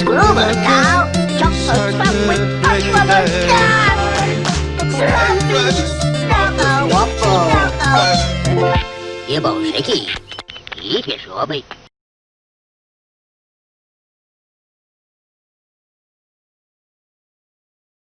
Scrooble cow. Chocolate sandwich, Scrooble cow. Sandwich, double waffle. Double. Jebał rzeki i pieszo obyć.